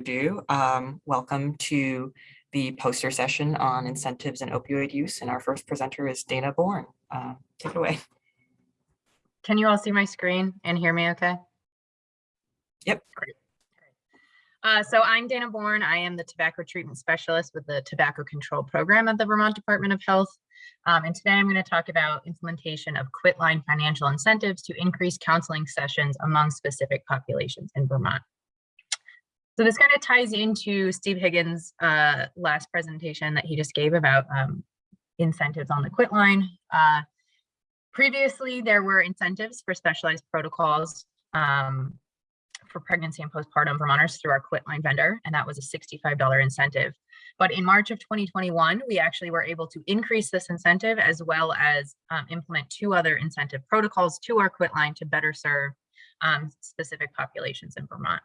ado, um, welcome to the poster session on incentives and opioid use. And our first presenter is Dana Bourne. Uh, take it away. Can you all see my screen and hear me okay? Yep. Great. Uh, so I'm Dana Bourne. I am the tobacco treatment specialist with the Tobacco Control Program at the Vermont Department of Health. Um, and today I'm going to talk about implementation of quitline financial incentives to increase counseling sessions among specific populations in Vermont. So this kind of ties into Steve Higgins' uh, last presentation that he just gave about um, incentives on the quitline. Uh, previously, there were incentives for specialized protocols um, for pregnancy and postpartum Vermonters through our quitline vendor, and that was a $65 incentive. But in March of 2021, we actually were able to increase this incentive as well as um, implement two other incentive protocols to our quitline to better serve um, specific populations in Vermont.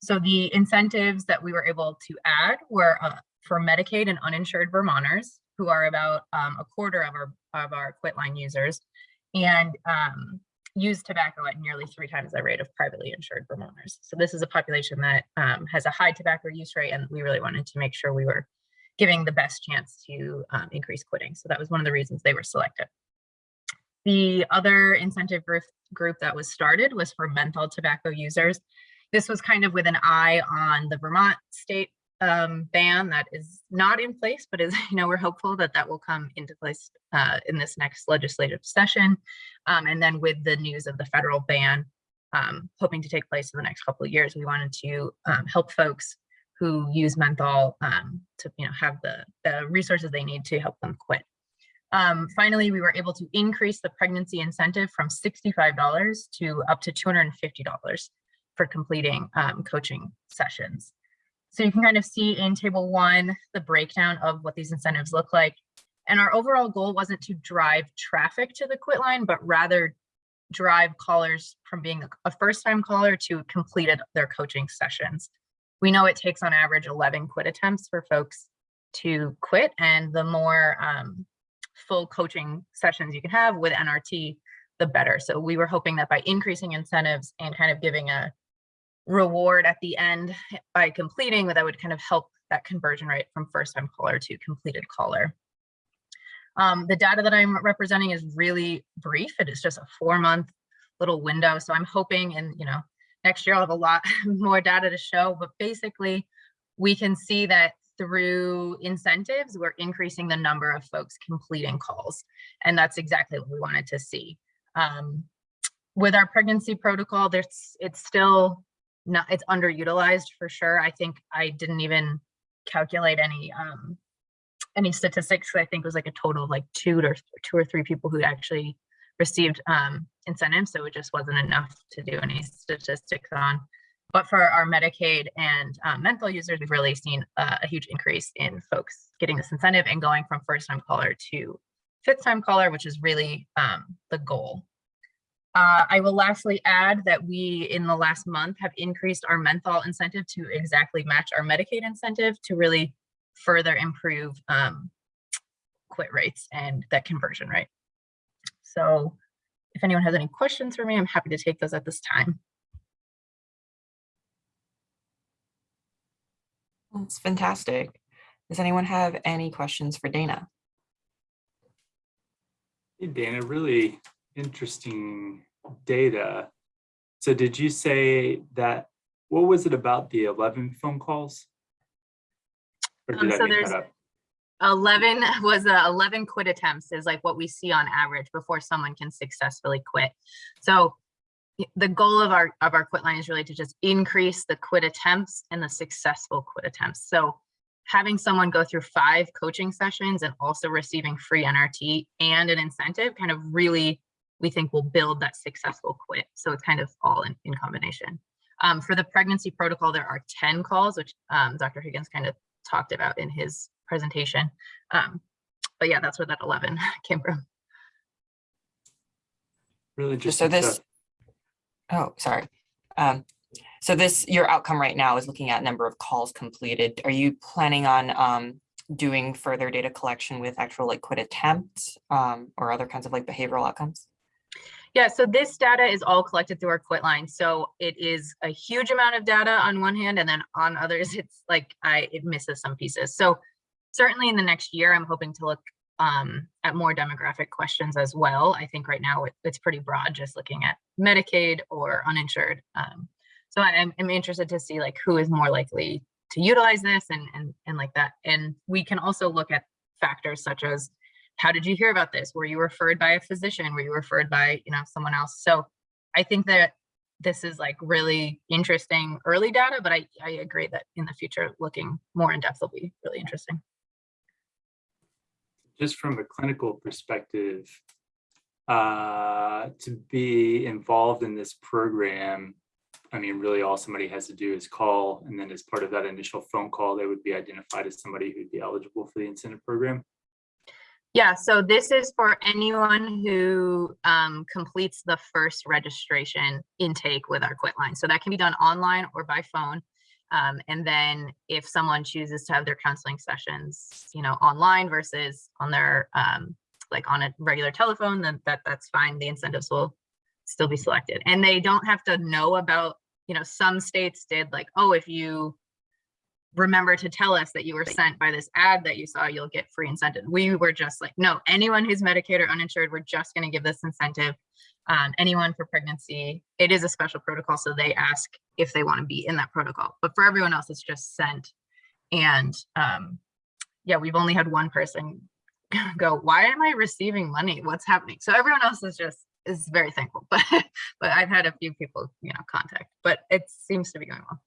So the incentives that we were able to add were uh, for Medicaid and uninsured Vermonters, who are about um, a quarter of our of our quitline users, and um, use tobacco at nearly three times the rate of privately insured Vermonters. So this is a population that um, has a high tobacco use rate, and we really wanted to make sure we were giving the best chance to um, increase quitting. So that was one of the reasons they were selected. The other incentive group, group that was started was for menthol tobacco users. This was kind of with an eye on the Vermont state um, ban that is not in place, but is, you know, we're hopeful that that will come into place uh, in this next legislative session. Um, and then with the news of the federal ban um, hoping to take place in the next couple of years, we wanted to um, help folks who use menthol um, to, you know, have the, the resources they need to help them quit. Um, finally, we were able to increase the pregnancy incentive from $65 to up to $250 for completing um, coaching sessions. So you can kind of see in table one, the breakdown of what these incentives look like. And our overall goal wasn't to drive traffic to the quit line, but rather drive callers from being a first time caller to completed their coaching sessions. We know it takes on average 11 quit attempts for folks to quit and the more um, full coaching sessions you can have with NRT, the better. So we were hoping that by increasing incentives and kind of giving a reward at the end by completing that would kind of help that conversion rate from first time caller to completed caller. Um, the data that I'm representing is really brief. It is just a four month little window. So I'm hoping and you know, next year I'll have a lot more data to show, but basically we can see that through incentives, we're increasing the number of folks completing calls. And that's exactly what we wanted to see. Um, with our pregnancy protocol, there's it's still not it's underutilized for sure. I think I didn't even calculate any um any statistics. I think it was like a total of like two or two or three people who actually received um incentives. So it just wasn't enough to do any statistics on. But for our Medicaid and um, menthol users, we've really seen a huge increase in folks getting this incentive and going from first time caller to fifth time caller, which is really um, the goal. Uh, I will lastly add that we, in the last month, have increased our menthol incentive to exactly match our Medicaid incentive to really further improve um, quit rates and that conversion rate. So if anyone has any questions for me, I'm happy to take those at this time. That's fantastic. Does anyone have any questions for Dana? Hey, Dana, really interesting data. So did you say that, what was it about the 11 phone calls? Um, so there's 11 was uh, 11 quit attempts is like what we see on average before someone can successfully quit. So the goal of our of our quit line is really to just increase the quit attempts and the successful quit attempts. So having someone go through five coaching sessions and also receiving free NRT and an incentive kind of really we think will build that successful quit. So it's kind of all in, in combination. Um, for the pregnancy protocol, there are 10 calls, which um, Dr. Higgins kind of talked about in his presentation. Um, but yeah, that's where that 11 came from. Really just so this, oh, sorry. Um, so this, your outcome right now is looking at number of calls completed. Are you planning on um, doing further data collection with actual like quit attempts um, or other kinds of like behavioral outcomes? Yeah, so this data is all collected through our Quitline. So it is a huge amount of data on one hand, and then on others, it's like I it misses some pieces. So certainly in the next year, I'm hoping to look um, at more demographic questions as well. I think right now it, it's pretty broad, just looking at Medicaid or uninsured. Um, so I'm, I'm interested to see like who is more likely to utilize this and, and, and like that. And we can also look at factors such as how did you hear about this? Were you referred by a physician? Were you referred by, you know, someone else? So I think that this is like really interesting early data, but I, I agree that in the future, looking more in depth will be really interesting. Just from a clinical perspective, uh, to be involved in this program, I mean, really all somebody has to do is call, and then as part of that initial phone call, they would be identified as somebody who'd be eligible for the incentive program. Yeah, so this is for anyone who um, completes the first registration intake with our Quitline. So that can be done online or by phone. Um, and then if someone chooses to have their counseling sessions, you know, online versus on their um, like on a regular telephone, then that that's fine. The incentives will still be selected, and they don't have to know about. You know, some states did like, oh, if you remember to tell us that you were sent by this ad that you saw, you'll get free incentive. We were just like, no, anyone who's Medicaid or uninsured, we're just going to give this incentive. Um, anyone for pregnancy, it is a special protocol, so they ask if they want to be in that protocol. But for everyone else, it's just sent. And um, yeah, we've only had one person go, why am I receiving money? What's happening? So everyone else is just is very thankful. But but I've had a few people, you know, contact, but it seems to be going well.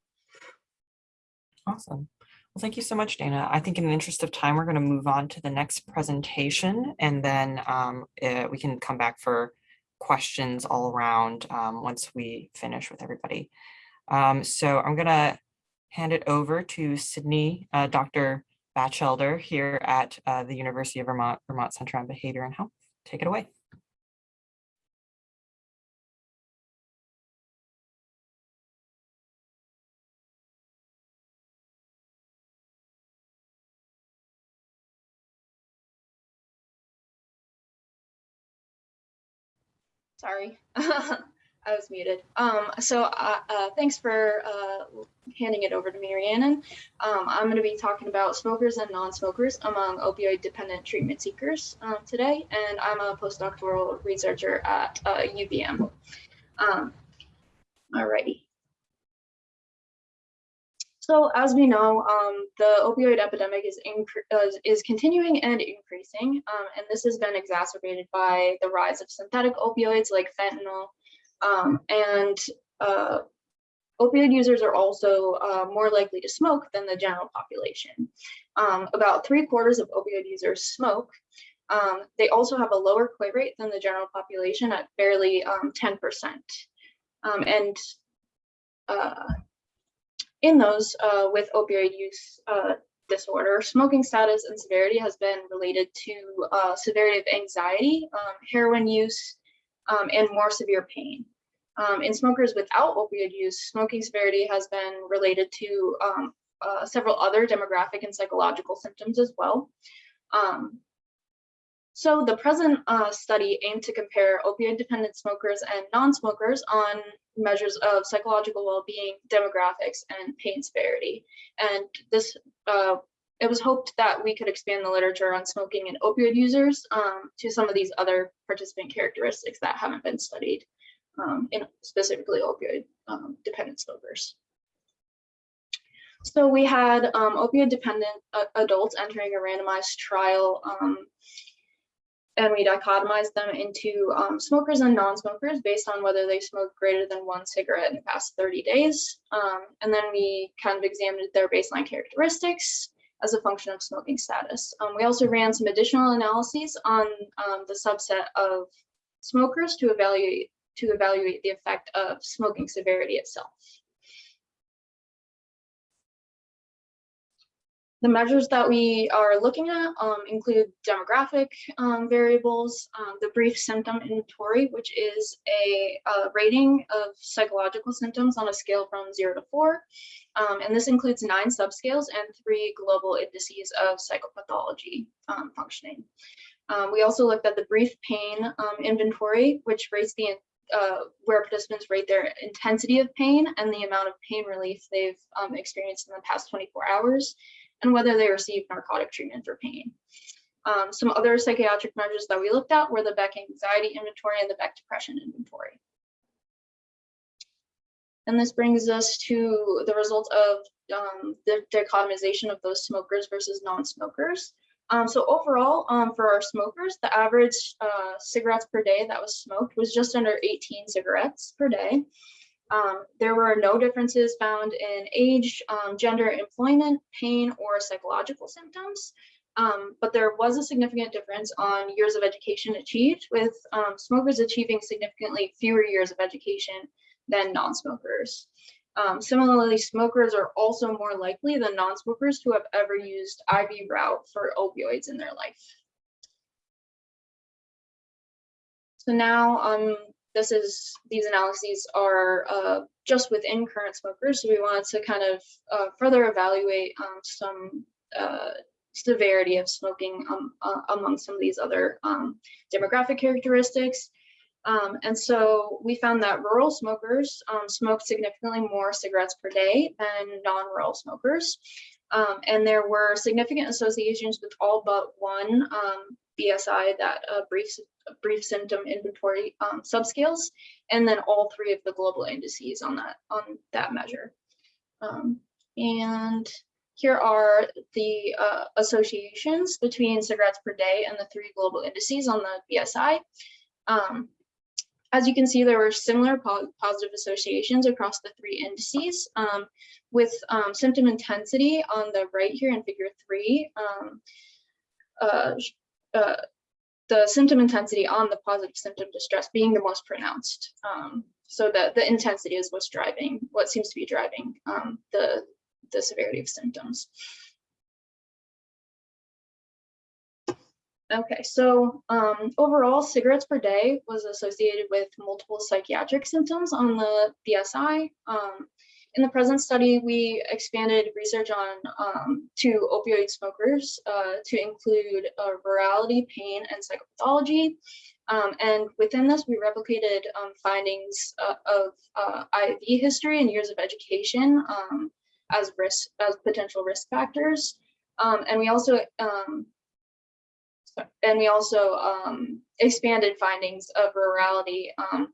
Awesome. Well, thank you so much, Dana. I think in the interest of time, we're going to move on to the next presentation and then um, uh, we can come back for questions all around um, once we finish with everybody. Um, so I'm going to hand it over to Sydney, uh, Dr. Batchelder here at uh, the University of Vermont, Vermont Center on Behavior and Health. Take it away. Sorry, I was muted. Um, so uh, uh, thanks for uh, handing it over to me, Rhiannon. Um, I'm going to be talking about smokers and non-smokers among opioid-dependent treatment seekers um, today, and I'm a postdoctoral researcher at uh, UVM. Um, alrighty. So as we know, um, the opioid epidemic is, uh, is continuing and increasing, um, and this has been exacerbated by the rise of synthetic opioids like fentanyl, um, and uh, opioid users are also uh, more likely to smoke than the general population. Um, about three quarters of opioid users smoke. Um, they also have a lower quit rate than the general population at barely 10%. Um, and uh, in those uh, with opioid use uh, disorder, smoking status and severity has been related to uh, severity of anxiety, um, heroin use, um, and more severe pain. Um, in smokers without opioid use, smoking severity has been related to um, uh, several other demographic and psychological symptoms as well. Um, so the present uh, study aimed to compare opioid-dependent smokers and non-smokers on measures of psychological well-being, demographics, and pain severity. And this, uh, it was hoped that we could expand the literature on smoking and opioid users um, to some of these other participant characteristics that haven't been studied um, in specifically opioid um, dependent smokers. So we had um, opioid dependent uh, adults entering a randomized trial um, and we dichotomized them into um, smokers and non-smokers based on whether they smoked greater than one cigarette in the past 30 days. Um, and then we kind of examined their baseline characteristics as a function of smoking status. Um, we also ran some additional analyses on um, the subset of smokers to evaluate to evaluate the effect of smoking severity itself. The measures that we are looking at um, include demographic um, variables, um, the brief symptom inventory, which is a, a, rating of psychological symptoms on a scale from zero to four. Um, and this includes nine subscales and three global indices of psychopathology um, functioning. Um, we also looked at the brief pain inventory, which rates the uh, where participants rate their intensity of pain and the amount of pain relief they've experienced in the past 24 hours, and whether they received narcotic treatment for pain. Um, some other psychiatric measures that we looked at were the Beck anxiety inventory and the Beck depression inventory. And this brings us to the results of um, the dichotomization of those smokers versus non-smokers. Um, so overall, um, for our smokers, the average uh, cigarettes per day that was smoked was just under 18 cigarettes per day. Um, there were no differences found in age, um, gender, employment, pain, or psychological symptoms. Um, but there was a significant difference on years of education achieved, with um, smokers achieving significantly fewer years of education than non-smokers. Um, similarly, smokers are also more likely than non-smokers to have ever used IV route for opioids in their life. So now, um, this is these analyses are uh, just within current smokers. So we wanted to kind of uh, further evaluate um, some uh, severity of smoking um, uh, among some of these other um, demographic characteristics. Um, and so we found that rural smokers um, smoked significantly more cigarettes per day than non-rural smokers. Um, and there were significant associations with all but one BSI, that uh, brief, brief symptom inventory um, subscales, and then all three of the global indices on that, on that measure. Um, and here are the uh, associations between cigarettes per day and the three global indices on the BSI. Um, as you can see, there were similar po positive associations across the three indices um, with um, symptom intensity on the right here in figure three. Um, uh, uh, the symptom intensity on the positive symptom distress being the most pronounced. Um, so that the intensity is what's driving, what seems to be driving um, the, the severity of symptoms. Okay, so um, overall, cigarettes per day was associated with multiple psychiatric symptoms on the BSI. Um, in the present study, we expanded research on um, to opioid smokers uh, to include uh, rurality, pain, and psychopathology. Um, and within this, we replicated um, findings uh, of uh, IV history and years of education um, as risk as potential risk factors. and we also and we also um, expanded findings of rurality um,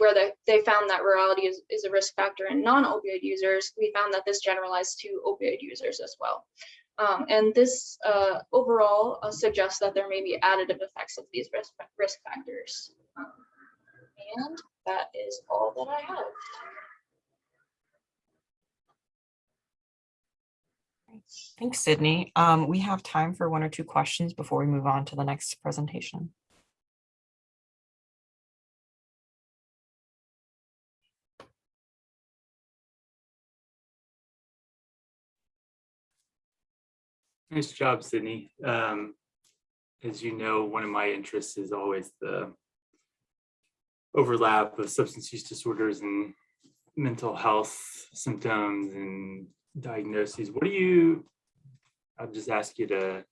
where the, they found that rurality is, is a risk factor in non-opioid users. We found that this generalized to opioid users as well. Um, and this uh, overall uh, suggests that there may be additive effects of these risk, risk factors. Um, and that is all that I have. Thanks, Sydney. Um, we have time for one or two questions before we move on to the next presentation. Nice job, Sydney. Um, as you know, one of my interests is always the overlap of substance use disorders and mental health symptoms and diagnoses. What do you, I'll just ask you to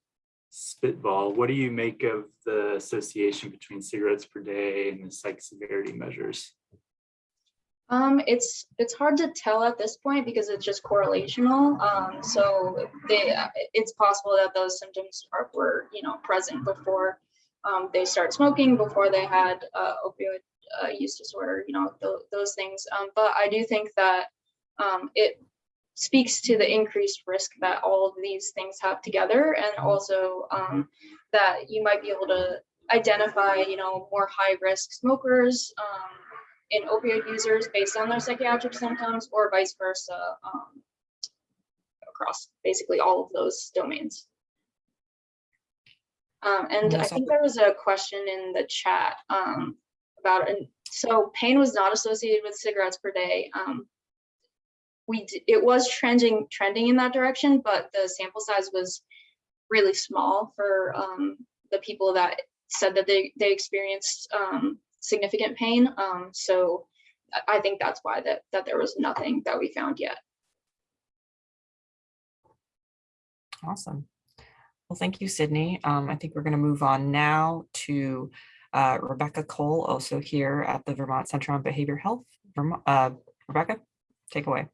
spitball, what do you make of the association between cigarettes per day and the psych severity measures? Um, it's it's hard to tell at this point because it's just correlational. Um, so they, it's possible that those symptoms are were you know present before um, they start smoking, before they had uh, opioid uh, use disorder, you know th those things. Um, but I do think that um, it speaks to the increased risk that all of these things have together, and also um, that you might be able to identify you know more high risk smokers. In opioid users based on their psychiatric symptoms or vice versa um, across basically all of those domains. Um, and I think there was a question in the chat um, about, and so pain was not associated with cigarettes per day. Um, we it was trending trending in that direction, but the sample size was really small for um, the people that said that they they experienced um, significant pain. Um, so I think that's why that, that there was nothing that we found yet. Awesome. Well, thank you, Sydney. Um, I think we're going to move on now to uh, Rebecca Cole, also here at the Vermont Center on Behavior Health. Vermo- uh, Rebecca, take away.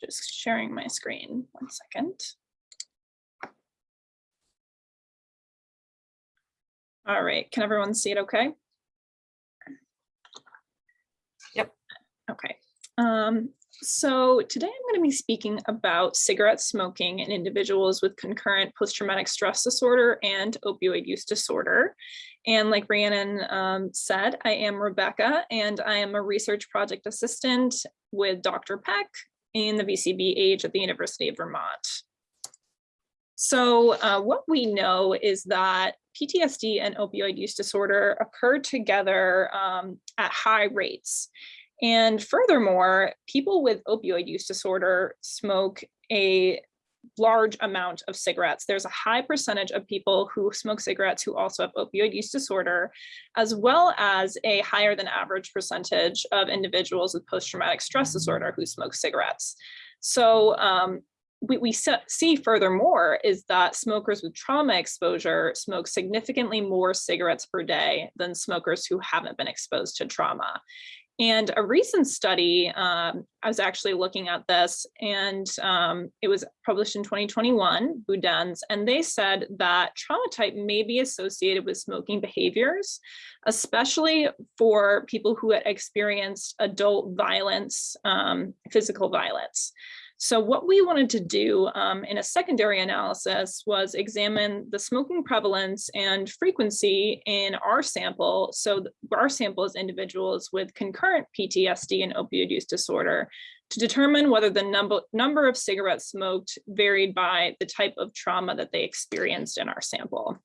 Just sharing my screen, one second. All right, can everyone see it okay? Yep. Okay, um, so today I'm going to be speaking about cigarette smoking in individuals with concurrent post-traumatic stress disorder and opioid use disorder. And like Rhiannon um, said, I am Rebecca and I am a research project assistant with Dr. Peck in the VCBH at the University of Vermont. So uh, what we know is that PTSD and opioid use disorder occur together um, at high rates. And furthermore, people with opioid use disorder smoke a large amount of cigarettes. There's a high percentage of people who smoke cigarettes who also have opioid use disorder, as well as a higher than average percentage of individuals with post-traumatic stress disorder who smoke cigarettes. So um, we, we see furthermore is that smokers with trauma exposure smoke significantly more cigarettes per day than smokers who haven't been exposed to trauma. And a recent study, um, I was actually looking at this and um, it was published in 2021, Budens, and they said that trauma type may be associated with smoking behaviors, especially for people who had experienced adult violence, um, physical violence. So what we wanted to do um, in a secondary analysis was examine the smoking prevalence and frequency in our sample. So our sample is individuals with concurrent PTSD and opioid use disorder to determine whether the number, number of cigarettes smoked varied by the type of trauma that they experienced in our sample.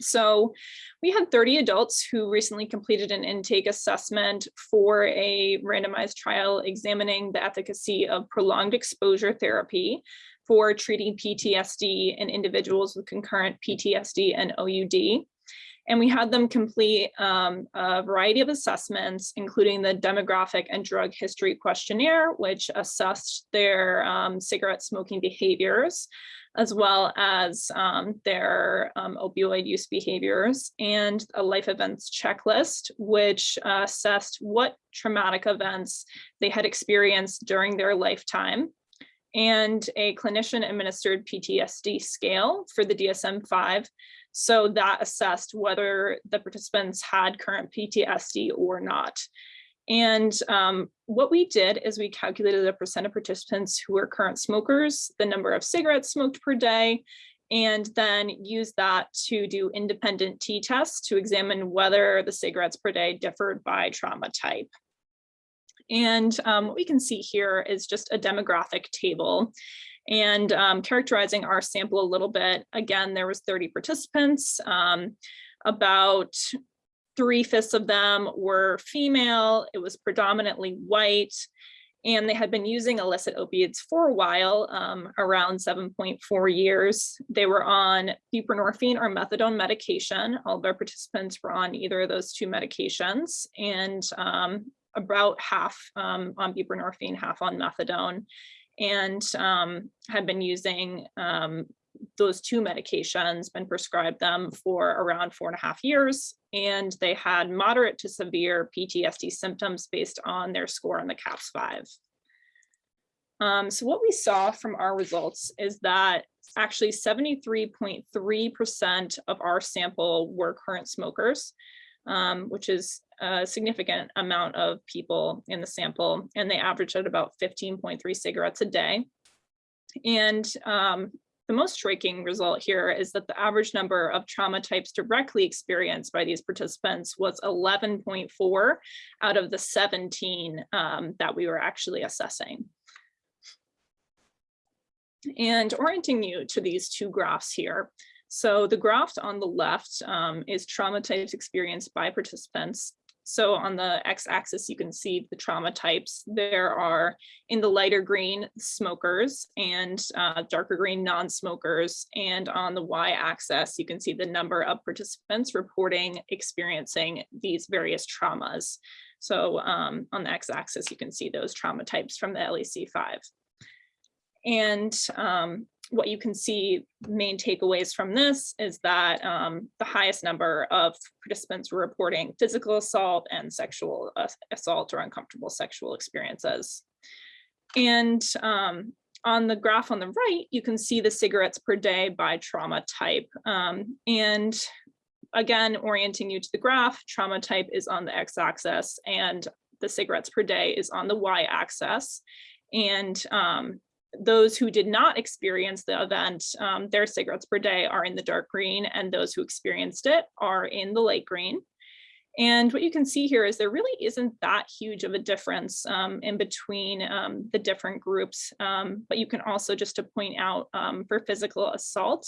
So we had 30 adults who recently completed an intake assessment for a randomized trial examining the efficacy of prolonged exposure therapy for treating PTSD in individuals with concurrent PTSD and OUD. And we had them complete um, a variety of assessments, including the demographic and drug history questionnaire, which assessed their um, cigarette smoking behaviors, as well as um, their um, opioid use behaviors and a life events checklist, which uh, assessed what traumatic events they had experienced during their lifetime and a clinician administered PTSD scale for the DSM-5. So that assessed whether the participants had current PTSD or not. And um, what we did is we calculated the percent of participants who were current smokers, the number of cigarettes smoked per day, and then use that to do independent t-tests to examine whether the cigarettes per day differed by trauma type. And um, what we can see here is just a demographic table and um, characterizing our sample a little bit. Again, there was 30 participants. Um, about three fifths of them were female. It was predominantly white and they had been using illicit opiates for a while, um, around 7.4 years. They were on buprenorphine or methadone medication. All of our participants were on either of those two medications and um, about half um, on buprenorphine, half on methadone and um, had been using um, those two medications, been prescribed them for around four and a half years, and they had moderate to severe PTSD symptoms based on their score on the CAPS-5. Um, so what we saw from our results is that actually 73.3% of our sample were current smokers, um, which is a significant amount of people in the sample, and they averaged at about 15.3 cigarettes a day. And um, the most striking result here is that the average number of trauma types directly experienced by these participants was 11.4 out of the 17 um, that we were actually assessing. And orienting you to these two graphs here. So the graph on the left um, is trauma types experienced by participants So on the x-axis, you can see the trauma types. There are in the lighter green smokers and uh, darker green non-smokers. And on the y-axis, you can see the number of participants reporting experiencing these various traumas. So um, on the x-axis, you can see those trauma types from the LEC 5. And um, what you can see main takeaways from this is that um, the highest number of participants were reporting physical assault and sexual as- assault or uncomfortable sexual experiences. And um, on the graph on the right, you can see the cigarettes per day by trauma type. Um, and again, orienting you to the graph, trauma type is on the x-axis and the cigarettes per day is on the y-axis. And um, those who did not experience the event, um, their cigarettes per day are in the dark green and those who experienced it are in the light green. And what you can see here is there really isn't that huge of a difference um, in between um, the different groups. Um, but you can also just to point out um, for physical assault,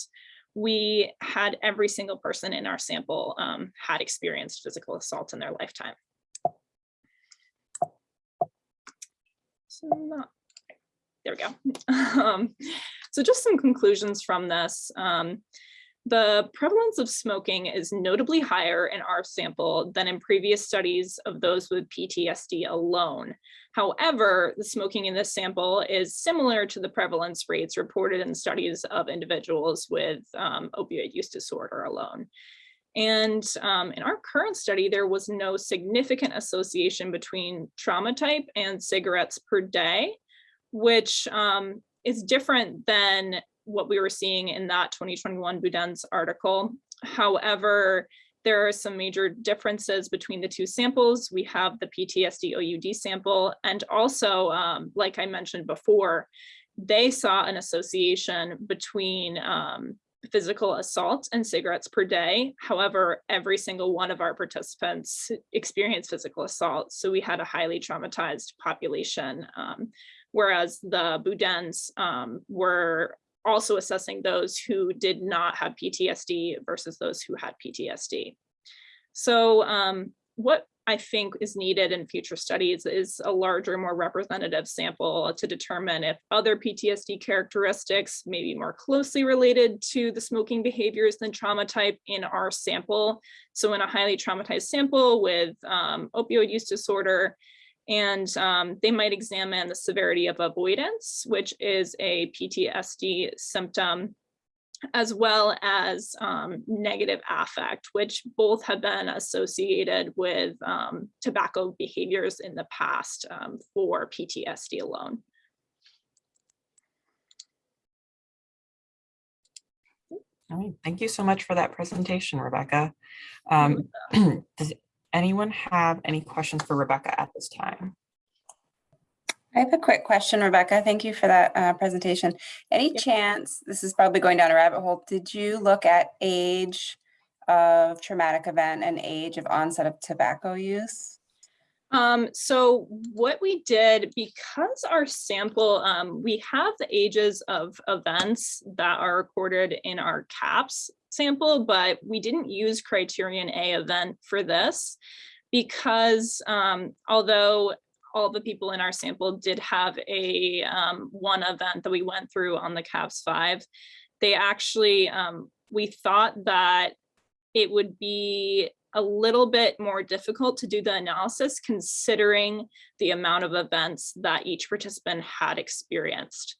we had every single person in our sample um, had experienced physical assault in their lifetime. So not there we go. Um, so just some conclusions from this. Um, the prevalence of smoking is notably higher in our sample than in previous studies of those with PTSD alone. However, the smoking in this sample is similar to the prevalence rates reported in studies of individuals with um, opioid use disorder alone. And um, in our current study, there was no significant association between trauma type and cigarettes per day which um, is different than what we were seeing in that 2021 Boudin's article. However, there are some major differences between the two samples. We have the PTSD OUD sample, and also, um, like I mentioned before, they saw an association between um, physical assault and cigarettes per day. However, every single one of our participants experienced physical assault. So we had a highly traumatized population. Um, whereas the Boudins um, were also assessing those who did not have PTSD versus those who had PTSD. So um, what I think is needed in future studies is a larger, more representative sample to determine if other PTSD characteristics may be more closely related to the smoking behaviors than trauma type in our sample. So in a highly traumatized sample with um, opioid use disorder, and um, they might examine the severity of avoidance, which is a PTSD symptom, as well as um, negative affect, which both have been associated with um, tobacco behaviors in the past um, for PTSD alone. All right, thank you so much for that presentation, Rebecca. Um, does anyone have any questions for Rebecca at this time? I have a quick question, Rebecca. Thank you for that uh, presentation. Any Yep. chance, this is probably going down a rabbit hole, did you look at age of traumatic event and age of onset of tobacco use? Um, so what we did, because our sample, um, we have the ages of events that are recorded in our CAPS sample, but we didn't use criterion A event for this because um, although all the people in our sample did have a um, one event that we went through on the CAPS 5, they actually, um, we thought that it would be a little bit more difficult to do the analysis considering the amount of events that each participant had experienced.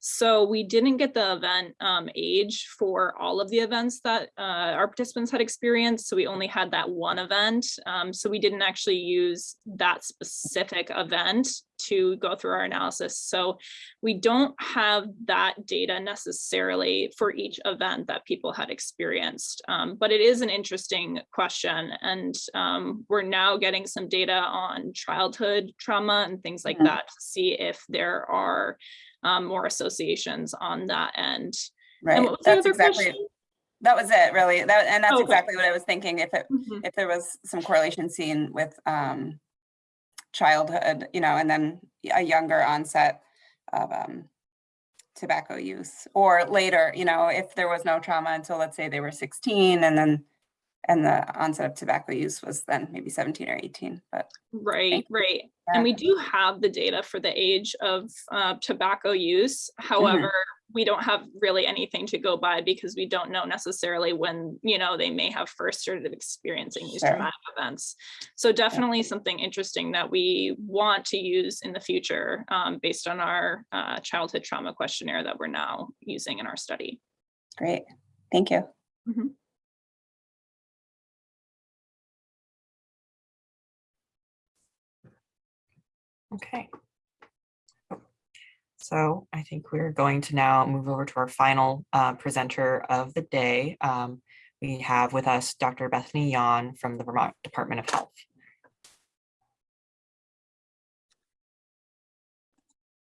So we didn't get the event um, age for all of the events that uh, our participants had experienced. So we only had that one event. Um, so we didn't actually use that specific event to go through our analysis. So we don't have that data necessarily for each event that people had experienced. Um, but it is an interesting question. And um, we're now getting some data on childhood trauma and things like Mhm. that to see if there are um, more associations on that end. Right, And what was the that's exactly, question? that was it, really. That, and that's Okay. exactly what I was thinking, if it, Mhm. if there was some correlation seen with um childhood, you know, and then a younger onset of um tobacco use, or later, you know, if there was no trauma until, let's say, they were 16, and then And the onset of tobacco use was then maybe 17 or 18, but Right, right. that. And we do have the data for the age of uh, tobacco use. However, we don't have really anything to go by because we don't know necessarily when, you know, they may have first started experiencing these Sure. traumatic events. So definitely something interesting that we want to use in the future um, based on our uh, childhood trauma questionnaire that we're now using in our study. Great, thank you. Okay. So I think we're going to now move over to our final uh, presenter of the day. Um, We have with us Dr. Bethany Yon from the Vermont Department of Health.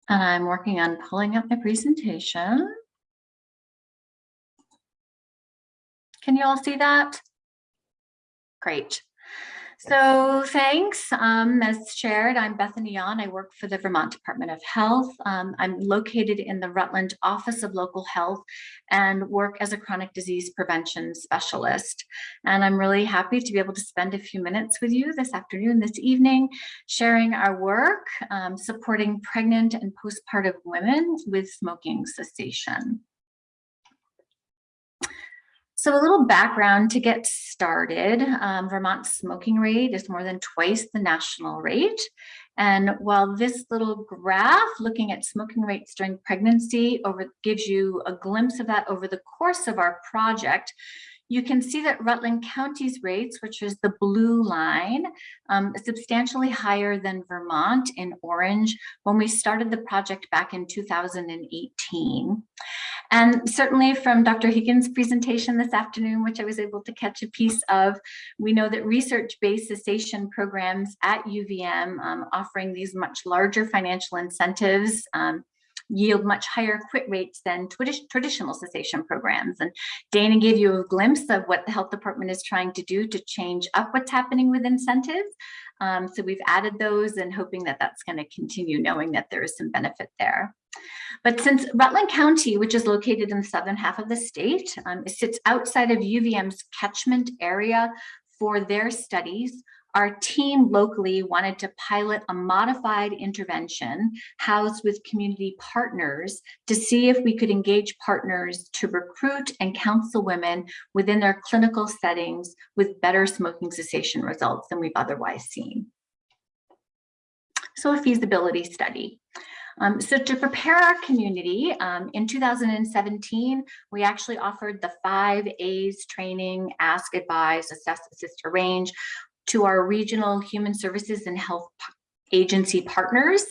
And I'm working on pulling up my presentation. Can you all see that? Great. So thanks. Um, as shared, I'm Bethany Yon. I work for the Vermont Department of Health. Um, I'm located in the Rutland Office of Local Health and work as a chronic disease prevention specialist. And I'm really happy to be able to spend a few minutes with you this afternoon, this evening, sharing our work um, supporting pregnant and postpartum women with smoking cessation. So a little background to get started. Um, Vermont's smoking rate is more than twice the national rate. And while this little graph looking at smoking rates during pregnancy over gives you a glimpse of that over the course of our project, you can see that Rutland County's rates, which is the blue line, um, substantially higher than Vermont in orange when we started the project back in 2018. And certainly from Dr. Higgins' presentation this afternoon, which I was able to catch a piece of, we know that research-based cessation programs at UVM um, offering these much larger financial incentives um, yield much higher quit rates than traditional cessation programs. And Dana gave you a glimpse of what the health department is trying to do to change up what's happening with incentives. Um, so we've added those and hoping that that's going to continue knowing that there is some benefit there. But since Rutland County, which is located in the southern half of the state, um, it sits outside of UVM's catchment area for their studies, our team locally wanted to pilot a modified intervention housed with community partners to see if we could engage partners to recruit and counsel women within their clinical settings with better smoking cessation results than we've otherwise seen. So a feasibility study. Um, so to prepare our community, um, in 2017, we actually offered the five A's training, ask, advise, assess, assist, arrange to our regional human services and health agency partners.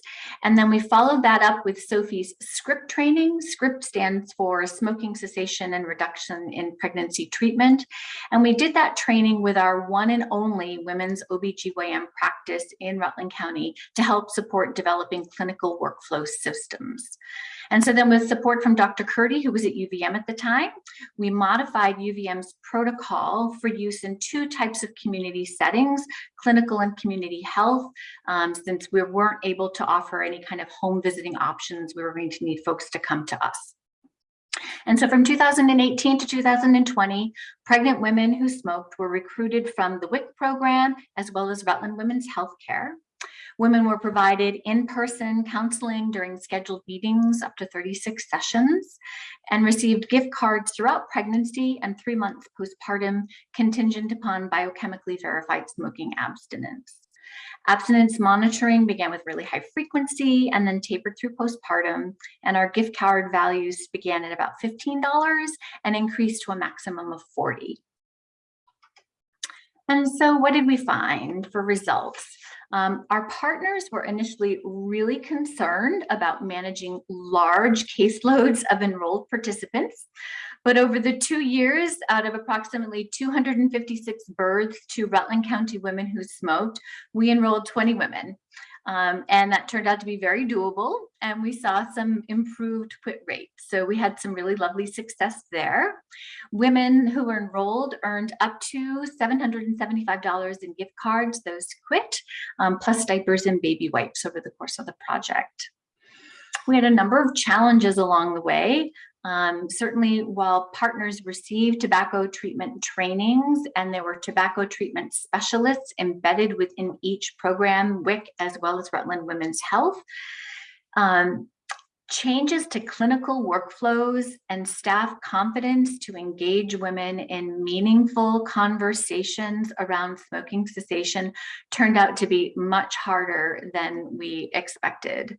And then we followed that up with Sophie's script training. Script stands for smoking cessation and reduction in pregnancy treatment. And we did that training with our one and only women's OBGYN practice in Rutland County to help support developing clinical workflow systems. And so then with support from Dr. Kurti, who was at UVM at the time, we modified UVM's protocol for use in two types of community settings, clinical and community health. Um, since we weren't able to offer any kind of home visiting options, we were going to need folks to come to us. And so from 2018 to 2020, pregnant women who smoked were recruited from the WIC program as well as Rutland Women's Healthcare. Women were provided in-person counseling during scheduled meetings up to 36 sessions and received gift cards throughout pregnancy and three months postpartum contingent upon biochemically verified smoking abstinence. Abstinence monitoring began with really high frequency and then tapered through postpartum. And our gift card values began at about $15 and increased to a maximum of 40. And so what did we find for results? Um, our partners were initially really concerned about managing large caseloads of enrolled participants. But over the two years, out of approximately 256 births to Rutland County women who smoked, we enrolled 20 women. Um, and that turned out to be very doable. And we saw some improved quit rates. So we had some really lovely success there. Women who were enrolled earned up to $775 in gift cards, those quit, um, plus diapers and baby wipes over the course of the project. We had a number of challenges along the way. Um, certainly while partners received tobacco treatment trainings and there were tobacco treatment specialists embedded within each program, WIC as well as Rutland Women's Health. Um, changes to clinical workflows and staff confidence to engage women in meaningful conversations around smoking cessation turned out to be much harder than we expected.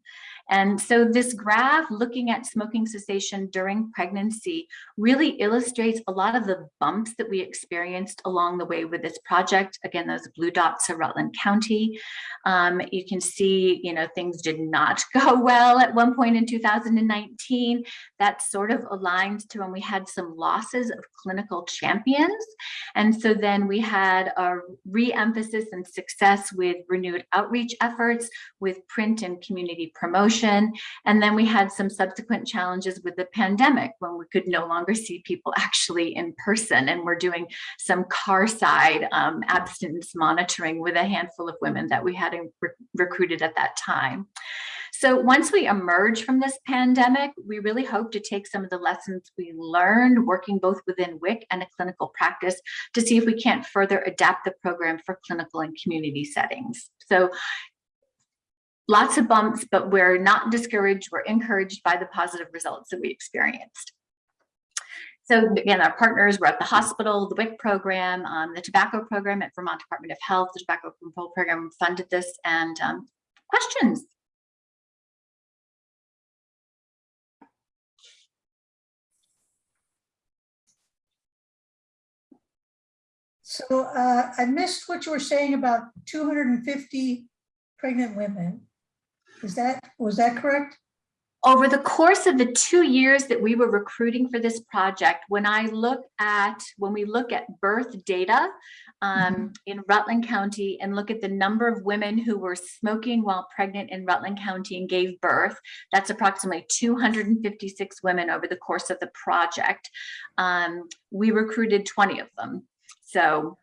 And so this graph looking at smoking cessation during pregnancy really illustrates a lot of the bumps that we experienced along the way with this project. Again, those blue dots are Rutland County. Um, you can see, you know, things did not go well at one point in 2019. That sort of aligned to when we had some losses of clinical champions. And so then we had a re-emphasis and success with renewed outreach efforts with print and community promotion. And then we had some subsequent challenges with the pandemic when we could no longer see people actually in person. And we're doing some car side um, abstinence monitoring with a handful of women that we had re recruited at that time. So once we emerge from this pandemic, we really hope to take some of the lessons we learned working both within WIC and a clinical practice to see if we can't further adapt the program for clinical and community settings. So lots of bumps, but we're not discouraged. We're encouraged by the positive results that we experienced. So again, our partners were at the hospital, the WIC program, um, the tobacco program at Vermont Department of Health, the tobacco control program funded this and um, questions. So uh, I missed what you were saying about 250 pregnant women. Is that, was that correct? Over the course of the two years that we were recruiting for this project, when I look at, when we look at birth data um, in Rutland County and look at the number of women who were smoking while pregnant in Rutland County and gave birth, that's approximately 256 women over the course of the project. Um, we recruited 20 of them. So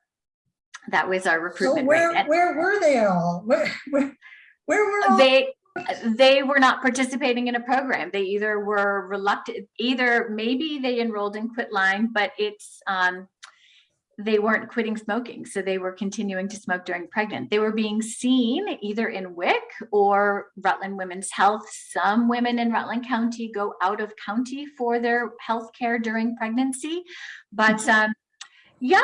that was our recruitment. So where. Where were they all? Where, where, where were all? They, they were not participating in a program. They either were reluctant, either maybe they enrolled in Quitline, but it's, um, they weren't quitting smoking. So they were continuing to smoke during pregnant. They were being seen either in WIC or Rutland Women's Health. Some women in Rutland County go out of county for their health care during pregnancy. But um, yeah,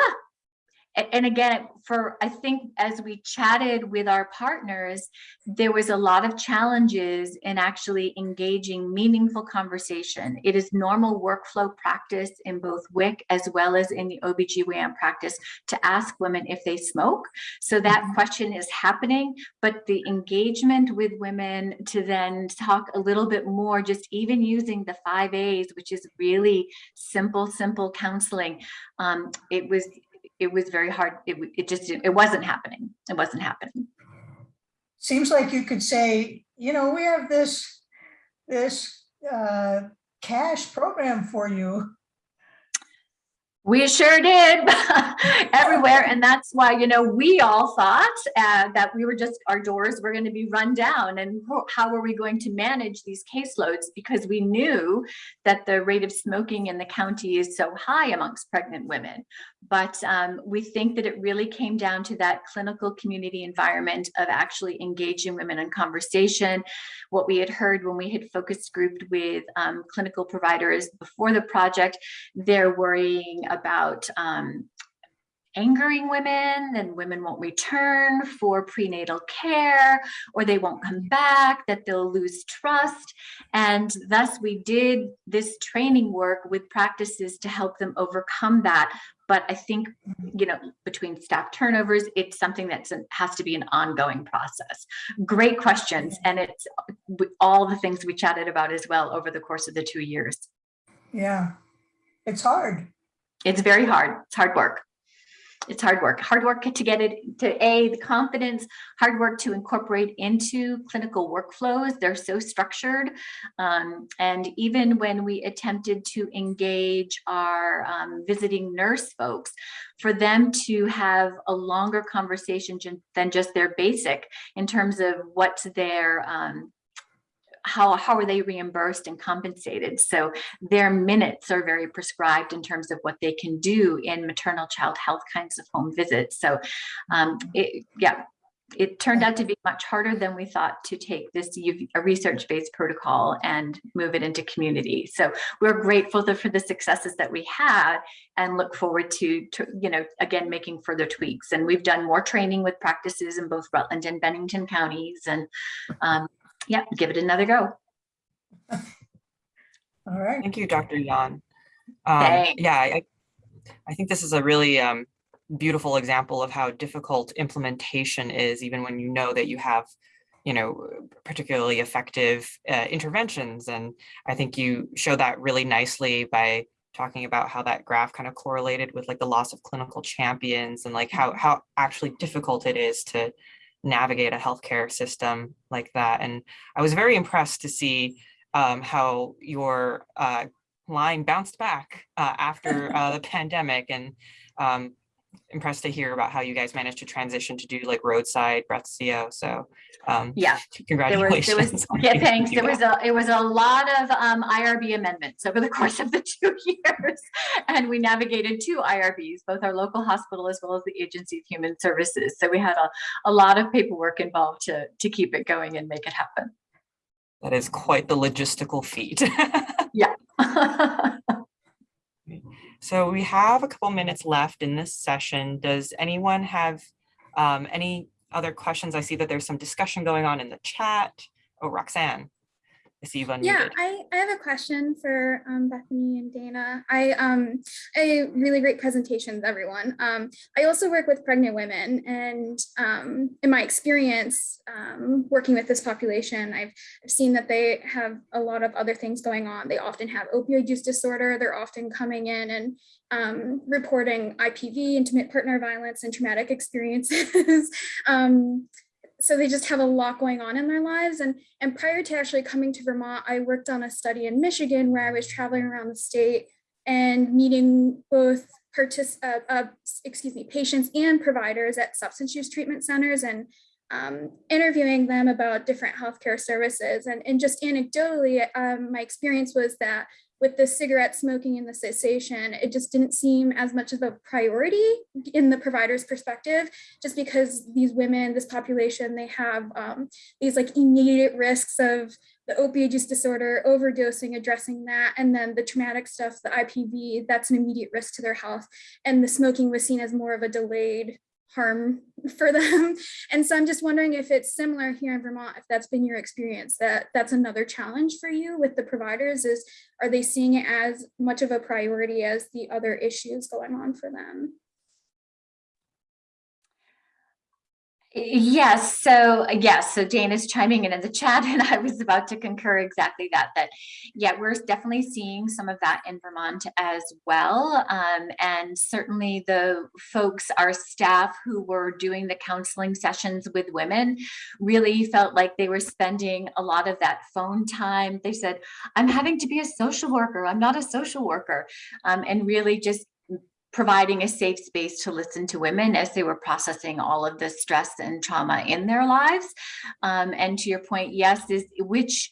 And again, for, I think as we chatted with our partners, there was a lot of challenges in actually engaging meaningful conversation. It is normal workflow practice in both WIC as well as in the OBGYN practice to ask women if they smoke. So that question is happening, but the engagement with women to then talk a little bit more, just even using the five A's, which is really simple, simple counseling. Um, it was it was very hard. It, it just, it wasn't happening. It wasn't happening. Seems like you could say, you know, we have this, this uh, cash program for you. We sure did everywhere. And that's why, you know, we all thought uh, that we were just, our doors were going to be run down and how were we going to manage these caseloads? Because we knew that the rate of smoking in the county is so high amongst pregnant women. But um, we think that it really came down to that clinical community environment of actually engaging women in conversation. What we had heard when we had focus grouped with um, clinical providers before the project, they're worrying about um, angering women and women won't return for prenatal care or they won't come back, that they'll lose trust. And thus we did this training work with practices to help them overcome that. But I think, you know, between staff turnovers, it's something that has to be an ongoing process. Great questions. And it's all the things we chatted about as well over the course of the two years. Yeah, it's hard. It's very hard. It's hard work. It's hard work. Hard work to get it to A, the confidence, hard work to incorporate into clinical workflows. They're so structured. Um, and even when we attempted to engage our um, visiting nurse folks, for them to have a longer conversation than just their basic in terms of what's their um, how, how are they reimbursed and compensated? So their minutes are very prescribed in terms of what they can do in maternal child health kinds of home visits. So um, it, yeah, it turned out to be much harder than we thought to take this a research-based protocol and move it into community. So we're grateful for the successes that we had and look forward to, to, you know, again, making further tweaks. And we've done more training with practices in both Rutland and Bennington counties and um, yeah, give it another go. All right. Thank you, Dr. Yan. Um, yeah, I, I think this is a really um, beautiful example of how difficult implementation is, even when you know that you have, you know, particularly effective uh, interventions. And I think you show that really nicely by talking about how that graph kind of correlated with like the loss of clinical champions and like how how actually difficult it is to navigate a healthcare system like that. And I was very impressed to see um, how your uh, line bounced back uh, after uh, the pandemic and um, impressed to hear about how you guys managed to transition to do like roadside breath CO. So um, Yeah, there was, congratulations. there was, yeah, being able to thanks. There was a, it was a lot of um, IRB amendments over the course of the two years. And we navigated two IRBs, both our local hospital as well as the Agency of Human Services. So we had a, a lot of paperwork involved to, to keep it going and make it happen. That is quite the logistical feat. So we have a couple minutes left in this session. Does anyone have um, any other questions? I see that there's some discussion going on in the chat. Oh, Roxanne, I see you've Yeah. I, I have a question for um, Bethany and Dana. I um a really great presentations, everyone. Um, I also work with pregnant women, and um, in my experience um, working with this population, I've, I've seen that they have a lot of other things going on. They often have opioid use disorder. They're often coming in and um, reporting IPV, intimate partner violence, and traumatic experiences. um, so they just have a lot going on in their lives. And and prior to actually coming to vermont i worked on a study in michigan where i was traveling around the state and meeting both uh, uh, excuse me patients and providers at substance use treatment centers and um, interviewing them about different healthcare services. And, and just anecdotally um, my experience was that with the cigarette smoking and the cessation, it just didn't seem as much of a priority in the provider's perspective, just because these women, this population, they have um, these like immediate risks of the opioid use disorder, overdosing, addressing that, and then the traumatic stuff, the IPV, that's an immediate risk to their health. And the smoking was seen as more of a delayed harm for them. And so I'm just wondering if it's similar here in Vermont, if that's been your experience, that that's another challenge for you with the providers is, are they seeing it as much of a priority as the other issues going on for them? Yes, so uh, yes, so Jane is chiming in in the chat and I was about to concur exactly that, that yeah, we're definitely seeing some of that in Vermont as well. Um, and certainly the folks, our staff who were doing the counseling sessions with women really felt like they were spending a lot of that phone time. They said, I'm having to be a social worker. I'm not a social worker. Um, and really just providing a safe space to listen to women as they were processing all of the stress and trauma in their lives. Um, and to your point, yes, is which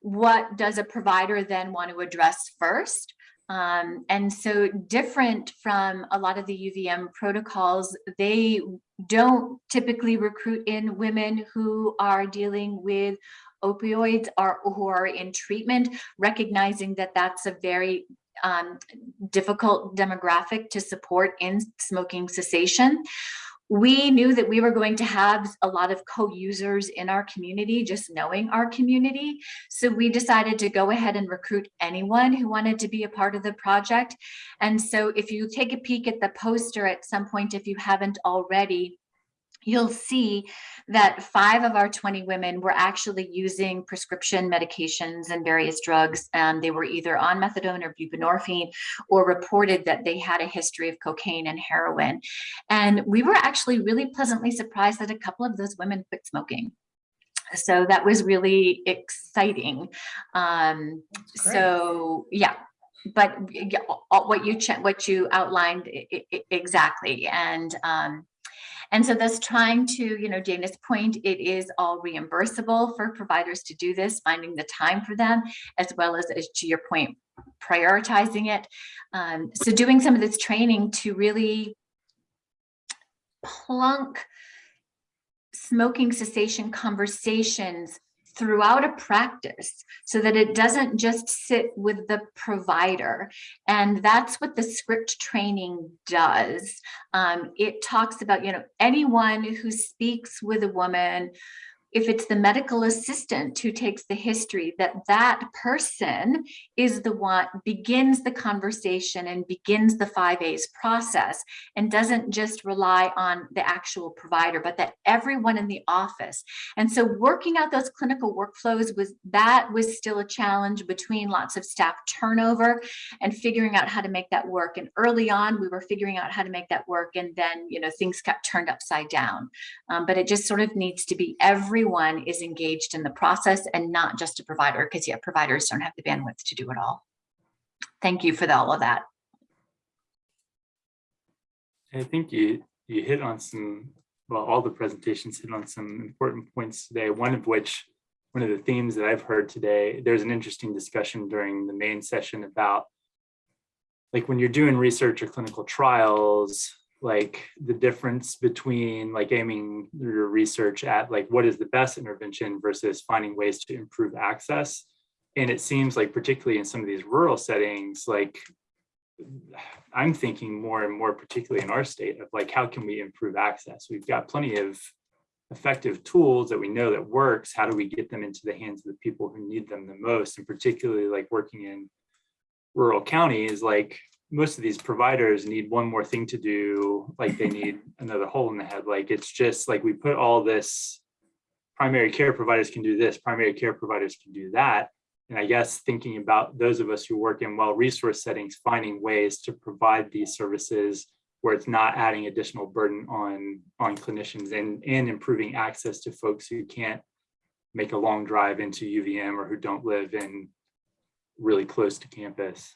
what does a provider then want to address first? Um, and so different from a lot of the UVM protocols, they don't typically recruit in women who are dealing with opioids or who are in treatment, recognizing that that's a very um, difficult demographic to support in smoking cessation. We knew that we were going to have a lot of co-users in our community, just knowing our community. So we decided to go ahead and recruit anyone who wanted to be a part of the project. And so if you take a peek at the poster at some point, if you haven't already, you'll see that five of our 20 women were actually using prescription medications and various drugs. And they were either on methadone or buprenorphine or reported that they had a history of cocaine and heroin. And we were actually really pleasantly surprised that a couple of those women quit smoking. So that was really exciting. Um, so yeah, but yeah, what you what you outlined exactly. And um, And so that's trying to, you know, Dana's point, it is all reimbursable for providers to do this, finding the time for them, as well as, as to your point, prioritizing it. Um, so doing some of this training to really plunk smoking cessation conversations throughout a practice so that it doesn't just sit with the provider. And that's what the script training does. Um, it talks about, you know, anyone who speaks with a woman, if it's the medical assistant who takes the history, that that person is the one begins the conversation and begins the five A's process and doesn't just rely on the actual provider, but that everyone in the office. And so working out those clinical workflows was that was still a challenge between lots of staff turnover and figuring out how to make that work. And early on, we were figuring out how to make that work. And then, you know, things got turned upside down. Um, but it just sort of needs to be everyone is engaged in the process and not just a provider, because yeah, providers don't have the bandwidth to do it all. Thank you for the- all of that. I think you, you hit on some, well, all the presentations hit on some important points today, one of which, one of the themes that I've heard today, there's an interesting discussion during the main session about like when you're doing research or clinical trials, like the difference between like aiming your research at like what is the best intervention versus finding ways to improve access. And it seems like particularly in some of these rural settings, like I'm thinking more and more, particularly in our state, of like, how can we improve access? We've got plenty of effective tools that we know that works. How do we get them into the hands of the people who need them the most? And particularly like working in rural counties, like most of these providers need one more thing to do, like they need another hole in the head. Like it's just like we put all this primary care providers can do this, primary care providers can do that. And I guess thinking about those of us who work in well-resourced settings, finding ways to provide these services where it's not adding additional burden on, on clinicians and, and improving access to folks who can't make a long drive into UVM or who don't live in really close to campus.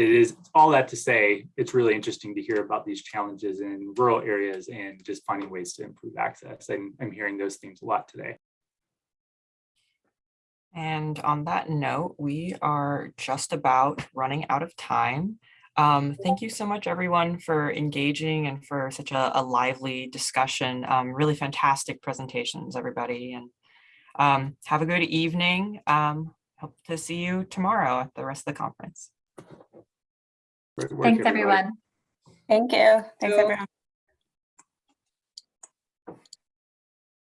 It is all that to say, it's really interesting to hear about these challenges in rural areas and just finding ways to improve access. And I'm hearing those themes a lot today. And on that note, we are just about running out of time. Um, thank you so much, everyone, for engaging and for such a, a lively discussion. Um, really fantastic presentations, everybody. And um, have a good evening. Um, hope to see you tomorrow at the rest of the conference. Great work, Thanks, everybody. everyone. Thank you. Thanks, you. everyone.